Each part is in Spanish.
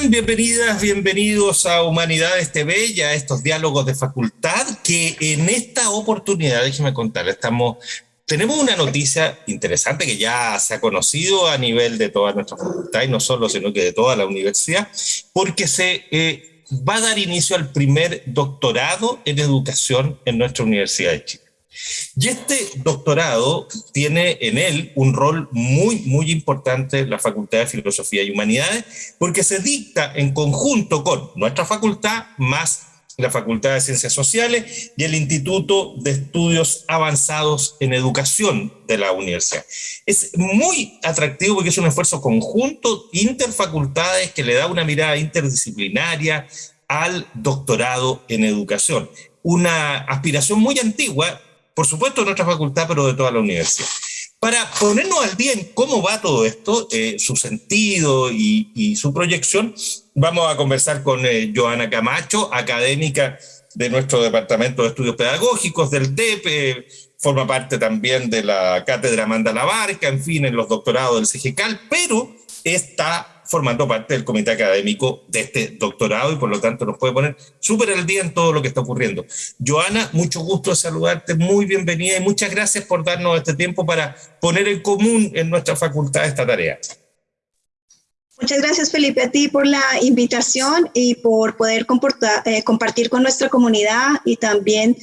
Bienvenidas, bienvenidos a Humanidades TV y a estos diálogos de facultad que en esta oportunidad, déjeme contar, estamos, tenemos una noticia interesante que ya se ha conocido a nivel de toda nuestra facultad y no solo, sino que de toda la universidad, porque se eh, va a dar inicio al primer doctorado en educación en nuestra Universidad de Chile. Y este doctorado tiene en él un rol muy, muy importante la Facultad de Filosofía y Humanidades, porque se dicta en conjunto con nuestra facultad, más la Facultad de Ciencias Sociales y el Instituto de Estudios Avanzados en Educación de la universidad. Es muy atractivo porque es un esfuerzo conjunto, interfacultades, que le da una mirada interdisciplinaria al doctorado en educación. Una aspiración muy antigua por supuesto de nuestra facultad, pero de toda la universidad. Para ponernos al día en cómo va todo esto, eh, su sentido y, su proyección, vamos a conversar con eh, Joana Camacho, académica de nuestro Departamento de Estudios Pedagógicos, del DEP, eh, forma parte también de la Cátedra Amanda Labarca, en fin, en los doctorados del CGCAL, pero está formando parte del comité académico de este doctorado y por lo tanto nos puede poner súper al día en todo lo que está ocurriendo. Joana, mucho gusto saludarte, muy bienvenida y muchas gracias por darnos este tiempo para poner en común en nuestra facultad esta tarea. Muchas gracias Felipe a ti por la invitación y por poder eh, compartir con nuestra comunidad y también,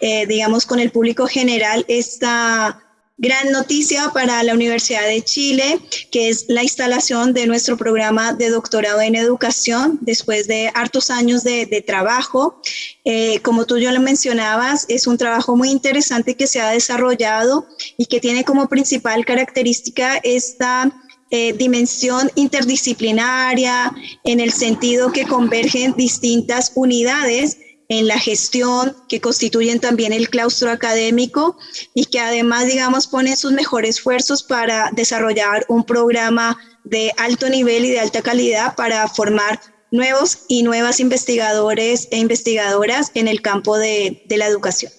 eh, digamos, con el público general esta gran noticia para la Universidad de Chile, que es la instalación de nuestro programa de doctorado en educación después de hartos años de, trabajo. Eh, como tú ya lo mencionabas, es un trabajo muy interesante que se ha desarrollado y que tiene como principal característica esta eh, dimensión interdisciplinaria en el sentido que convergen distintas unidades en la gestión, que constituyen también el claustro académico y que además, digamos, ponen sus mejores esfuerzos para desarrollar un programa de alto nivel y de alta calidad para formar nuevos y nuevas investigadores e investigadoras en el campo de, la educación.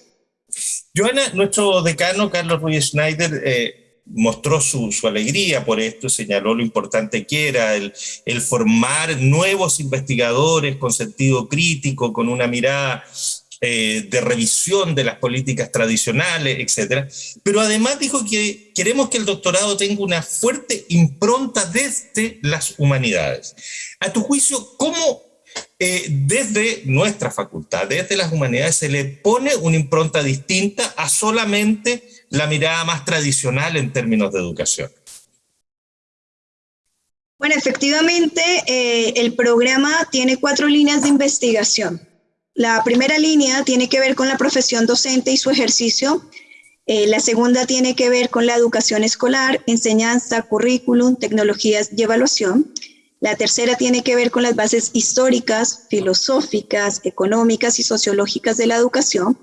Joana, nuestro decano Carlos Ruiz Schneider eh, mostró su, alegría por esto, señaló lo importante que era el, formar nuevos investigadores con sentido crítico, con una mirada eh, de revisión de las políticas tradicionales, etc. Pero además dijo que queremos que el doctorado tenga una fuerte impronta desde las humanidades. A tu juicio, ¿cómo eh, desde nuestra facultad, desde las humanidades, se le pone una impronta distinta a solamente la mirada más tradicional en términos de educación? Bueno, efectivamente, eh, el programa tiene cuatro líneas de investigación. La primera línea tiene que ver con la profesión docente y su ejercicio. Eh, la segunda tiene que ver con la educación escolar, enseñanza, currículum, tecnologías y evaluación. La tercera tiene que ver con las bases históricas, filosóficas, económicas y sociológicas de la educación.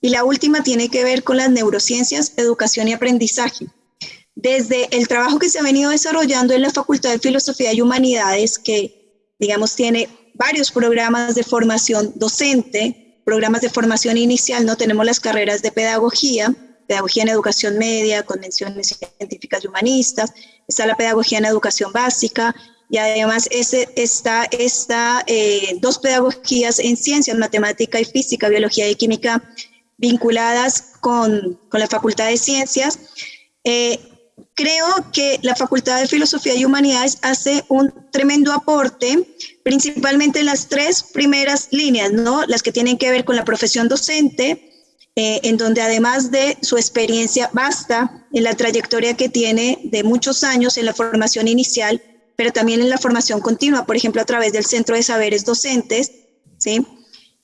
Y la última tiene que ver con las neurociencias, educación y aprendizaje. Desde el trabajo que se ha venido desarrollando en la Facultad de Filosofía y Humanidades, que digamos tiene varios programas de formación docente, programas de formación inicial, no tenemos las carreras de pedagogía, pedagogía en educación media, convenciones científicas y humanistas, está la pedagogía en educación básica, y además está eh, dos pedagogías en ciencias, matemática y física, biología y química vinculadas con, con la Facultad de Ciencias. Eh, creo que la Facultad de Filosofía y Humanidades hace un tremendo aporte, principalmente en las tres primeras líneas, ¿no? las que tienen que ver con la profesión docente, eh, en donde además de su experiencia basta en la trayectoria que tiene de muchos años en la formación inicial, pero también en la formación continua, por ejemplo, a través del Centro de Saberes Docentes, ¿sí?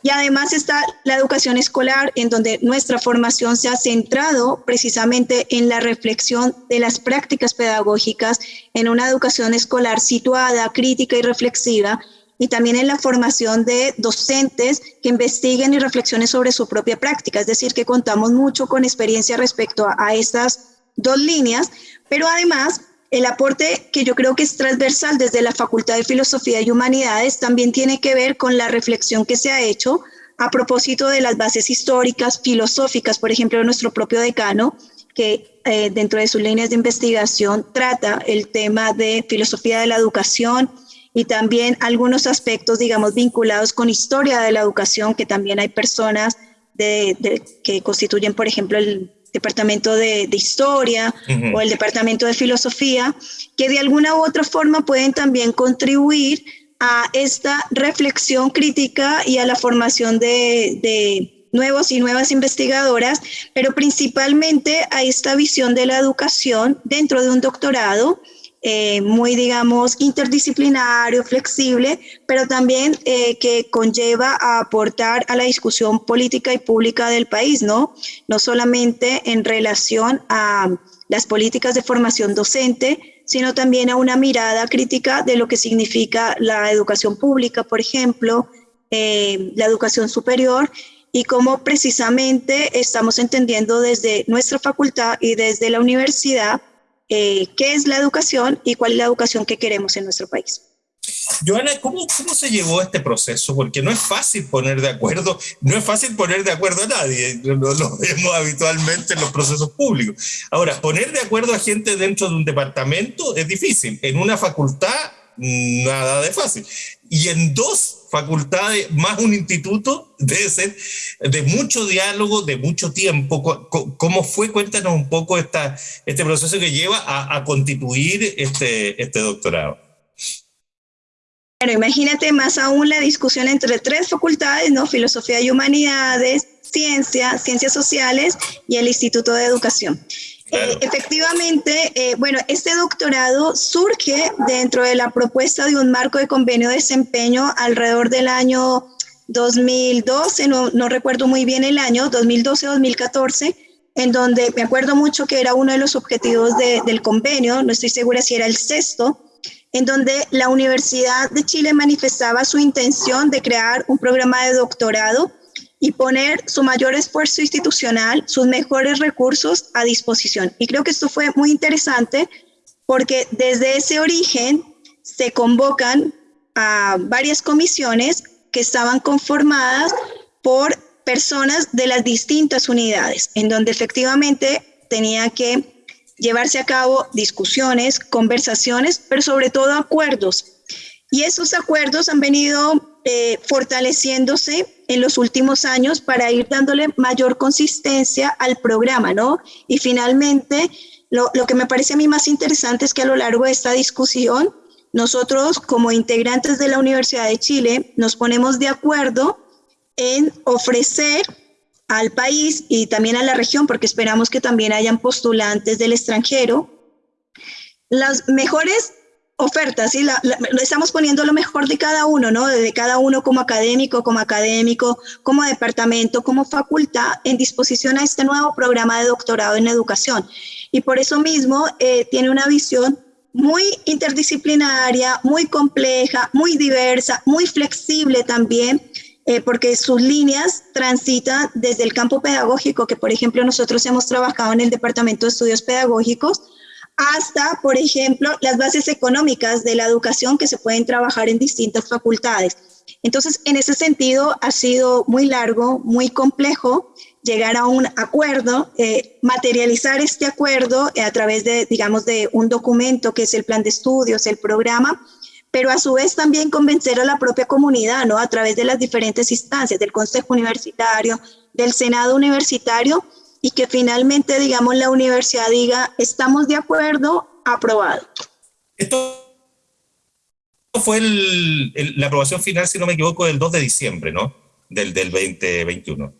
Y además está la educación escolar, en donde nuestra formación se ha centrado precisamente en la reflexión de las prácticas pedagógicas en una educación escolar situada, crítica y reflexiva, y también en la formación de docentes que investiguen y reflexionen sobre su propia práctica. Es decir, que contamos mucho con experiencia respecto a, a estas dos líneas, pero además el aporte que yo creo que es transversal desde la Facultad de Filosofía y Humanidades también tiene que ver con la reflexión que se ha hecho a propósito de las bases históricas, filosóficas, por ejemplo, nuestro propio decano, que eh, dentro de sus líneas de investigación trata el tema de filosofía de la educación y también algunos aspectos, digamos, vinculados con historia de la educación, que también hay personas que constituyen, por ejemplo, el departamento de, historia o el departamento de filosofía, que de alguna u otra forma pueden también contribuir a esta reflexión crítica y a la formación de, de nuevos y nuevas investigadoras, pero principalmente a esta visión de la educación dentro de un doctorado eh, muy, digamos, interdisciplinario, flexible, pero también eh, que conlleva a aportar a la discusión política y pública del país, ¿no? No solamente en relación a las políticas de formación docente, sino también a una mirada crítica de lo que significa la educación pública, por ejemplo, eh, la educación superior y cómo precisamente estamos entendiendo desde nuestra facultad y desde la universidad eh, qué es la educación y cuál es la educación que queremos en nuestro país. Joana, ¿cómo, ¿cómo se llevó este proceso? Porque no es fácil poner de acuerdo, no es fácil poner de acuerdo a nadie, lo, lo vemos habitualmente en los procesos públicos. Ahora, poner de acuerdo a gente dentro de un departamento es difícil, en una facultad nada de fácil. Y en dos facultades más un instituto debe ser de mucho diálogo, de mucho tiempo. ¿Cómo fue? Cuéntanos un poco este proceso que lleva a, constituir este, este doctorado. Bueno, imagínate más aún la discusión entre tres facultades, ¿no? Filosofía y Humanidades, Ciencia, Ciencias Sociales y el Instituto de Educación. Eh, efectivamente, eh, bueno, este doctorado surge dentro de la propuesta de un marco de convenio de desempeño alrededor del año 2012, no, no recuerdo muy bien el año, 2012-2014, en donde me acuerdo mucho que era uno de los objetivos del convenio, no estoy segura si era el sexto, en donde la Universidad de Chile manifestaba su intención de crear un programa de doctorado y poner su mayor esfuerzo institucional, sus mejores recursos a disposición. Y creo que esto fue muy interesante porque desde ese origen se convocan a varias comisiones que estaban conformadas por personas de las distintas unidades, en donde efectivamente tenía que llevarse a cabo discusiones, conversaciones, pero sobre todo acuerdos. Y esos acuerdos han venido eh, fortaleciéndose en los últimos años para ir dándole mayor consistencia al programa, ¿no? Y finalmente, lo, lo que me parece a mí más interesante es que a lo largo de esta discusión, nosotros como integrantes de la Universidad de Chile nos ponemos de acuerdo en ofrecer al país y también a la región, porque esperamos que también hayan postulantes del extranjero, las mejores ofertas, ¿sí? estamos poniendo lo mejor de cada uno, ¿no? De cada uno como académico, como académico, como departamento, como facultad, en disposición a este nuevo programa de doctorado en educación. Y por eso mismo eh, tiene una visión muy interdisciplinaria, muy compleja, muy diversa, muy flexible también, eh, porque sus líneas transitan desde el campo pedagógico, que por ejemplo nosotros hemos trabajado en el Departamento de Estudios Pedagógicos, hasta, por ejemplo, las bases económicas de la educación que se pueden trabajar en distintas facultades. Entonces, en ese sentido, ha sido muy largo, muy complejo llegar a un acuerdo, eh, materializar este acuerdo a través de, digamos, de un documento que es el plan de estudios, el programa, pero a su vez también convencer a la propia comunidad, ¿no? A través de las diferentes instancias, del Consejo Universitario, del Senado Universitario, y que finalmente, digamos, la universidad diga, estamos de acuerdo, aprobado. Esto fue la aprobación final, si no me equivoco, del 2 de diciembre, ¿no? Del, del 2021.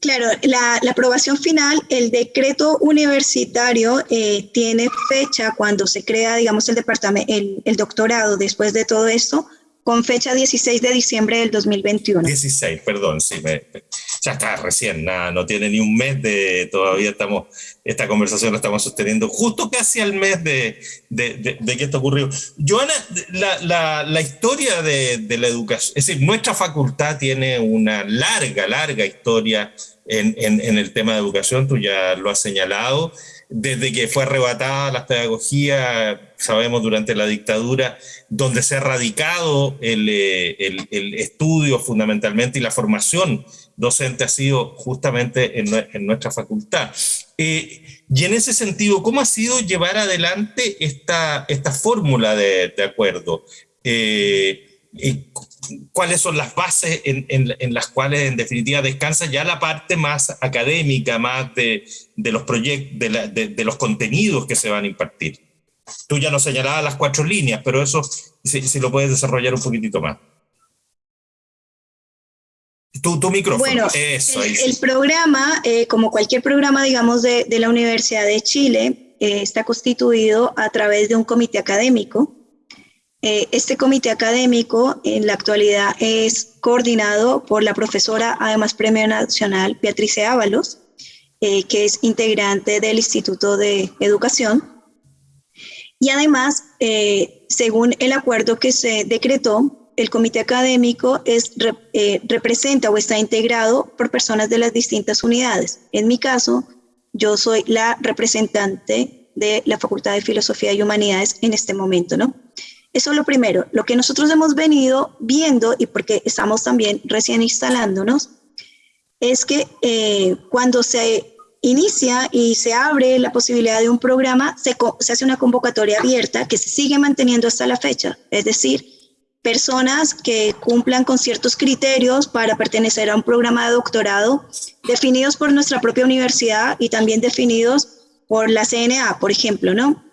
Claro, la, aprobación final, el decreto universitario eh, tiene fecha cuando se crea, digamos, el departamento, el, el doctorado después de todo esto, con fecha 16 de diciembre del 2021. 16, perdón, sí, ya está recién, nada, no tiene ni un mes de, todavía estamos, esta conversación la estamos sosteniendo justo casi al mes de, de, de, que esto ocurrió. Joana, la, la, la historia de, la educación, es decir, nuestra facultad tiene una larga, larga historia en, en, en el tema de educación, tú ya lo has señalado, desde que fue arrebatada la pedagogía, sabemos, durante la dictadura, donde se ha radicado el, eh, estudio fundamentalmente y la formación docente ha sido justamente en, nuestra facultad. Eh, y en ese sentido, ¿cómo ha sido llevar adelante esta, esta fórmula de, de acuerdo? Cuáles son las bases en, las cuales en definitiva descansa ya la parte más académica, más de, los proyectos, de, los contenidos que se van a impartir. Tú ya nos señalabas las cuatro líneas, pero eso si, lo puedes desarrollar un poquitito más. Tu, tu micrófono. Bueno, el, programa, eh, como cualquier programa, digamos, de, la Universidad de Chile, eh, está constituido a través de un comité académico eh, este comité académico en la actualidad es coordinado por la profesora, además Premio Nacional, Beatriz Ábalos, eh, que es integrante del Instituto de Educación. Y además, eh, según el acuerdo que se decretó, el comité académico es, representa o está integrado por personas de las distintas unidades. En mi caso, yo soy la representante de la Facultad de Filosofía y Humanidades en este momento, ¿no? Eso es lo primero. Lo que nosotros hemos venido viendo, y porque estamos también recién instalándonos, es que eh, cuando se inicia y se abre la posibilidad de un programa, se, se, hace una convocatoria abierta que se sigue manteniendo hasta la fecha. Es decir, personas que cumplan con ciertos criterios para pertenecer a un programa de doctorado definidos por nuestra propia universidad y también definidos por la CNA, por ejemplo, ¿no?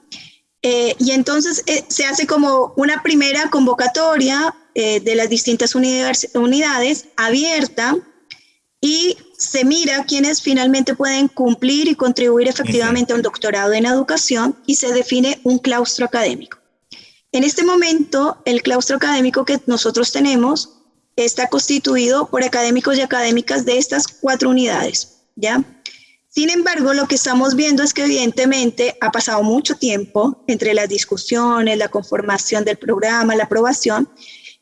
Eh, y entonces eh, se hace como una primera convocatoria eh, de las distintas unidades abierta y se mira quiénes finalmente pueden cumplir y contribuir efectivamente a un doctorado en educación y se define un claustro académico. En este momento, el claustro académico que nosotros tenemos está constituido por académicos y académicas de estas cuatro unidades, ¿ya? Sin embargo, lo que estamos viendo es que evidentemente ha pasado mucho tiempo entre las discusiones, la conformación del programa, la aprobación,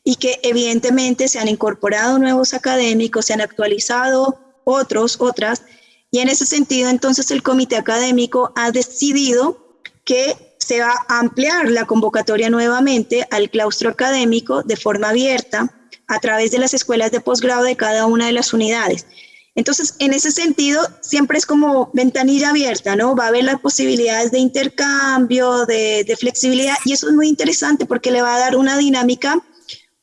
y que evidentemente se han incorporado nuevos académicos, se han actualizado otros, otras, y en ese sentido entonces el comité académico ha decidido que se va a ampliar la convocatoria nuevamente al claustro académico de forma abierta a través de las escuelas de posgrado de cada una de las unidades. Entonces, en ese sentido, siempre es como ventanilla abierta, ¿no? Va a haber las posibilidades de intercambio, de, flexibilidad, y eso es muy interesante porque le va a dar una dinámica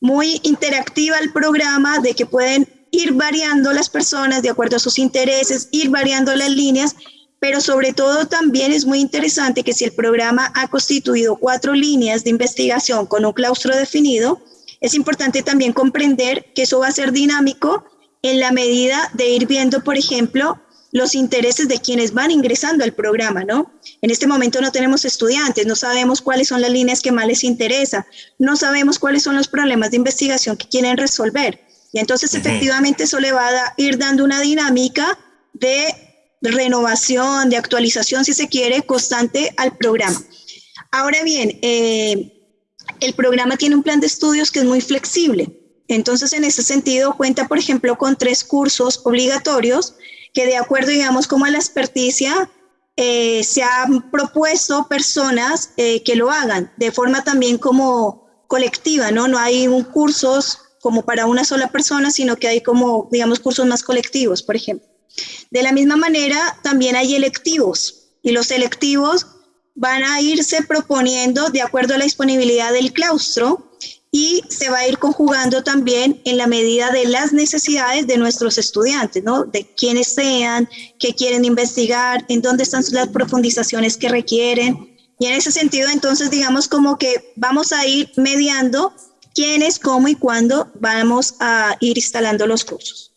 muy interactiva al programa de que pueden ir variando las personas de acuerdo a sus intereses, ir variando las líneas, pero sobre todo también es muy interesante que si el programa ha constituido cuatro líneas de investigación con un claustro definido, es importante también comprender que eso va a ser dinámico en la medida de ir viendo, por ejemplo, los intereses de quienes van ingresando al programa, ¿no? En este momento no tenemos estudiantes, no sabemos cuáles son las líneas que más les interesa, no sabemos cuáles son los problemas de investigación que quieren resolver. Y entonces efectivamente eso le va a ir dando una dinámica de renovación, de actualización, si se quiere, constante al programa. Ahora bien, eh, el programa tiene un plan de estudios que es muy flexible. Entonces, en ese sentido, cuenta, por ejemplo, con tres cursos obligatorios que de acuerdo, digamos, como a la experticia, eh, se han propuesto personas eh, que lo hagan de forma también como colectiva, ¿no? No hay cursos como para una sola persona, sino que hay como, digamos, cursos más colectivos, por ejemplo. De la misma manera, también hay electivos y los electivos van a irse proponiendo de acuerdo a la disponibilidad del claustro y se va a ir conjugando también en la medida de las necesidades de nuestros estudiantes, ¿no? De quiénes sean, qué quieren investigar, en dónde están las profundizaciones que requieren. Y en ese sentido, entonces, digamos como que vamos a ir mediando quiénes, cómo y cuándo vamos a ir instalando los cursos.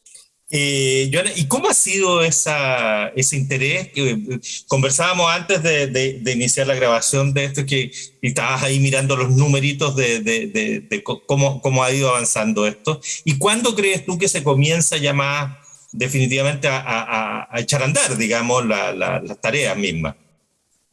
Eh, ¿y cómo ha sido esa, ese interés? Eh, conversábamos antes de, de, iniciar la grabación de esto, que estabas ahí mirando los numeritos de, de cómo, cómo, ha ido avanzando esto. ¿Y cuándo crees tú que se comienza ya más definitivamente a, a, a echar a andar, digamos, la, las tareas mismas?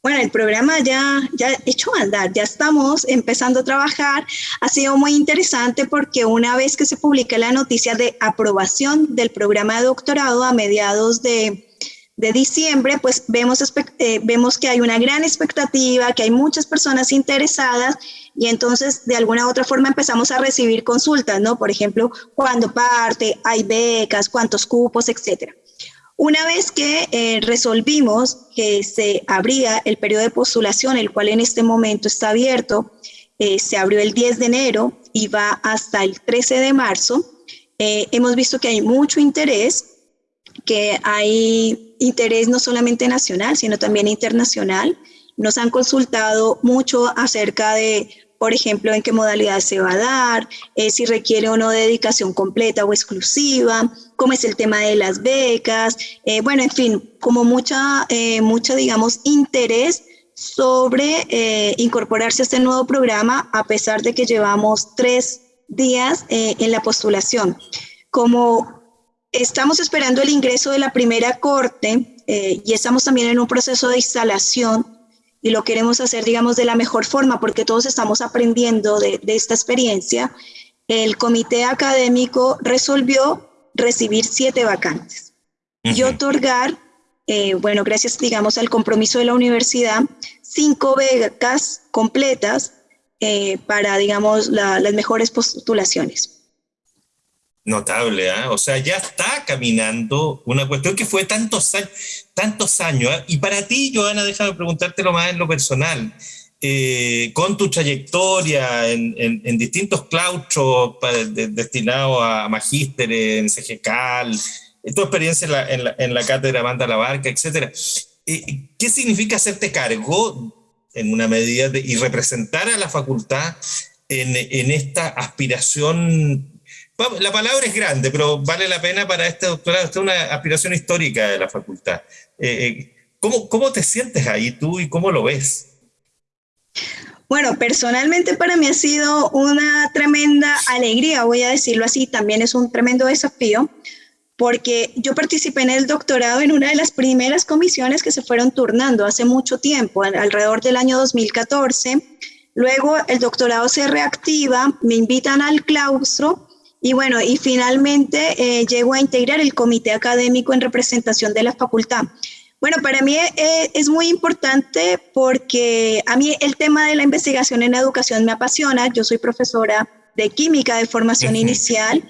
Bueno, el programa ya, ya hecho andar, ya estamos empezando a trabajar. Ha sido muy interesante porque una vez que se publica la noticia de aprobación del programa de doctorado a mediados de, de diciembre, pues vemos, eh, vemos que hay una gran expectativa, que hay muchas personas interesadas y entonces de alguna u otra forma empezamos a recibir consultas, ¿no? Por ejemplo, cuándo parte, hay becas, cuántos cupos, etcétera. Una vez que eh, resolvimos que se abría el periodo de postulación, el cual en este momento está abierto, eh, se abrió el 10 de enero y va hasta el 13 de marzo. Eh, hemos visto que hay mucho interés, que hay interés no solamente nacional, sino también internacional. Nos han consultado mucho acerca de, por ejemplo, en qué modalidad se va a dar, eh, si requiere o no dedicación completa o exclusiva, cómo es el tema de las becas, bueno, en fin, como mucha, mucha, digamos, interés sobre eh, incorporarse a este nuevo programa a pesar de que llevamos tres días eh, en la postulación. Como estamos esperando el ingreso de la primera corte eh, y estamos también en un proceso de instalación y lo queremos hacer, digamos, de la mejor forma porque todos estamos aprendiendo de, esta experiencia, el comité académico resolvió recibir siete vacantes y otorgar eh, bueno, gracias, digamos, al compromiso de la universidad, cinco becas completas eh, para, digamos, las mejores postulaciones. Notable, ¿eh? o sea, ya está caminando una cuestión que fue tantos años, tantos años. ¿eh? Y para ti, Joana, déjame preguntártelo más en lo personal. con tu trayectoria en, distintos claustros destinados a magísteres en CGCAL, tu experiencia en la, en la, cátedra Banda La Barca, etcétera. Eh, ¿Qué significa hacerte cargo en una medida y representar a la facultad en, en, esta aspiración? La palabra es grande, pero vale la pena para este doctorado. Esta es una aspiración histórica de la facultad. Eh, eh, ¿cómo, ¿Cómo te sientes ahí tú y cómo lo ves? Bueno, personalmente para mí ha sido una tremenda alegría, voy a decirlo así, también es un tremendo desafío, porque yo participé en el doctorado en una de las primeras comisiones que se fueron turnando hace mucho tiempo, alrededor del año 2014. Luego el doctorado se reactiva, me invitan al claustro y bueno, y finalmente eh, llego a integrar el comité académico en representación de la facultad. Bueno, para mí eh, es muy importante porque a mí el tema de la investigación en educación me apasiona. Yo soy profesora de química de formación inicial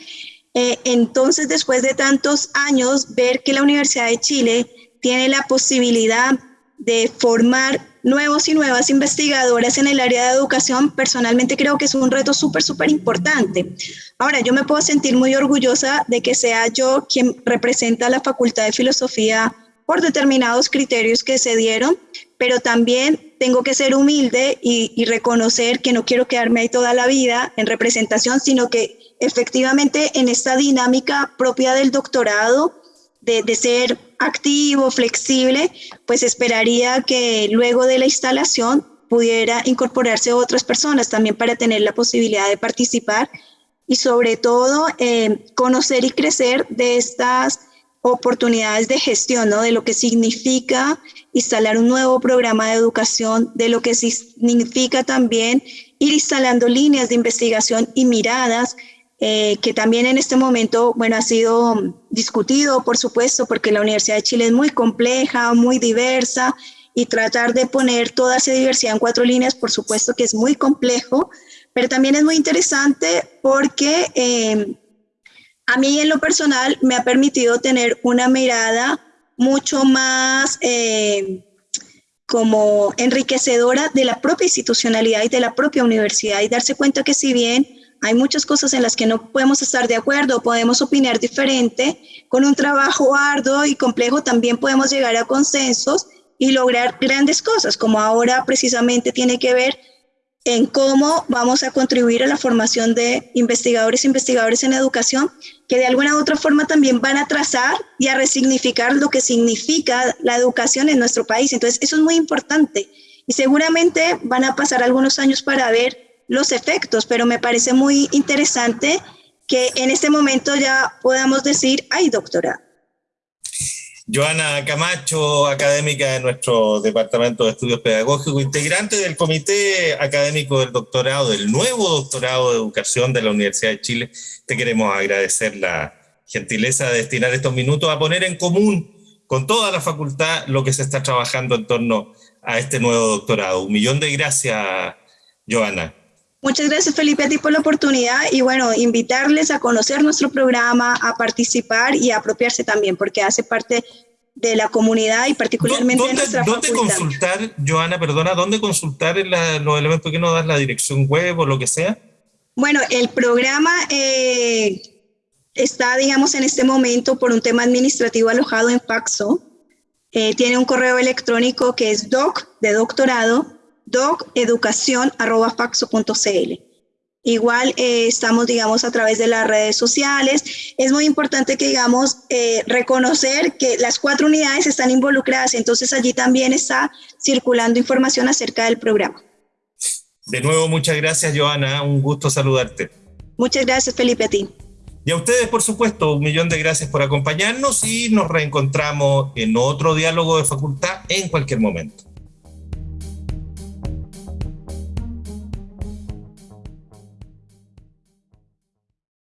eh, entonces, después de tantos años, ver que la Universidad de Chile tiene la posibilidad de formar nuevos y nuevas investigadoras en el área de educación, personalmente creo que es un reto súper, súper importante. Ahora, yo me puedo sentir muy orgullosa de que sea yo quien representa a la Facultad de Filosofía por determinados criterios que se dieron, pero también tengo que ser humilde y, y reconocer que no quiero quedarme ahí toda la vida en representación, sino que efectivamente en esta dinámica propia del doctorado, de, ser activo, flexible, pues esperaría que luego de la instalación pudiera incorporarse otras personas también para tener la posibilidad de participar y sobre todo eh, conocer y crecer de estas oportunidades de gestión, ¿no? de lo que significa instalar un nuevo programa de educación, de lo que significa también ir instalando líneas de investigación y miradas eh, que también en este momento, bueno, ha sido discutido, por supuesto, porque la Universidad de Chile es muy compleja, muy diversa, y tratar de poner toda esa diversidad en cuatro líneas, por supuesto que es muy complejo, pero también es muy interesante porque eh, a mí en lo personal me ha permitido tener una mirada mucho más eh, como enriquecedora de la propia institucionalidad y de la propia universidad y darse cuenta que si bien hay muchas cosas en las que no podemos estar de acuerdo, podemos opinar diferente. Con un trabajo arduo y complejo también podemos llegar a consensos y lograr grandes cosas, como ahora precisamente tiene que ver en cómo vamos a contribuir a la formación de investigadores e investigadores en educación, que de alguna u otra forma también van a trazar y a resignificar lo que significa la educación en nuestro país. Entonces, eso es muy importante. Y seguramente van a pasar algunos años para ver los efectos, pero me parece muy interesante que en este momento ya podamos decir, hay doctora. Joana Camacho, académica de nuestro Departamento de Estudios Pedagógicos, integrante del Comité Académico del Doctorado, del nuevo Doctorado de Educación de la Universidad de Chile, te queremos agradecer la gentileza de destinar estos minutos a poner en común con toda la facultad lo que se está trabajando en torno a este nuevo doctorado. Un millón de gracias, Joana. Muchas gracias Felipe a ti por la oportunidad y bueno, invitarles a conocer nuestro programa, a participar y a apropiarse también, porque hace parte de la comunidad y particularmente ¿Dónde, de nuestra ¿Dónde consultar, Joana, perdona, dónde consultar en los elementos que no das la dirección web o lo que sea? Bueno, el programa eh, está, digamos, en este momento por un tema administrativo alojado en Faxo. Eh, tiene un correo electrónico que es doc de doctorado, doceducación.faxo.cl. Igual eh, estamos, digamos, a través de las redes sociales. Es muy importante que, digamos, eh, reconocer que las cuatro unidades están involucradas, entonces allí también está circulando información acerca del programa. De nuevo, muchas gracias, Joana. Un gusto saludarte. Muchas gracias, Felipe, a ti. Y a ustedes, por supuesto, un millón de gracias por acompañarnos y nos reencontramos en otro diálogo de facultad en cualquier momento.